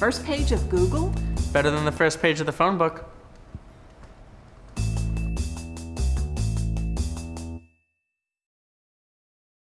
First page of Google? Better than the first page of the phone book.